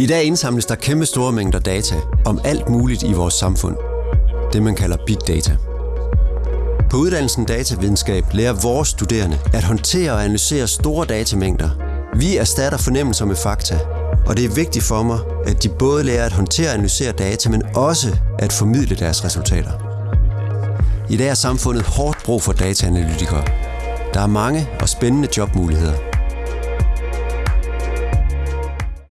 I dag indsamles der kæmpe store mængder data om alt muligt i vores samfund. Det man kalder big data. På uddannelsen datavidenskab lærer vores studerende at håndtere og analysere store datamængder. Vi erstatter fornemmelser med fakta, og det er vigtigt for mig, at de både lærer at håndtere og analysere data, men også at formidle deres resultater. I dag er samfundet hårdt brug for dataanalytikere. Der er mange og spændende jobmuligheder –